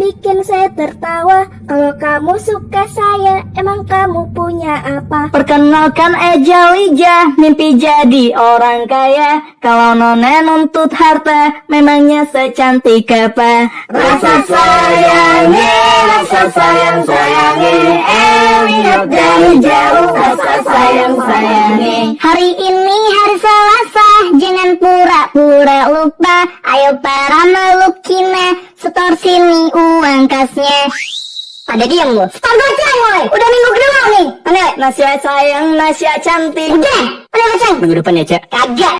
bikin saya tertawa Kalau kamu suka saya Emang kamu punya apa? Perkenalkan Eja Lija, mimpi jadi orang kaya. Kalau nona nuntut harta, memangnya secantik apa? Rasa sayangi, rasa sayang sayangi, eh lihat dari jauh, rasa sayang sayangi. Hari ini hari jangan pura-pura lupa. Ayo para makhluk Cina, setor sini uang kasnya. Pada diam lu. Setor goceng woi. Udah minggu kedua nih. Mana? Nasihat sayang, nasihat cantik. Udah. Udah goceng. Minggu depan ya, Cak. Kagak.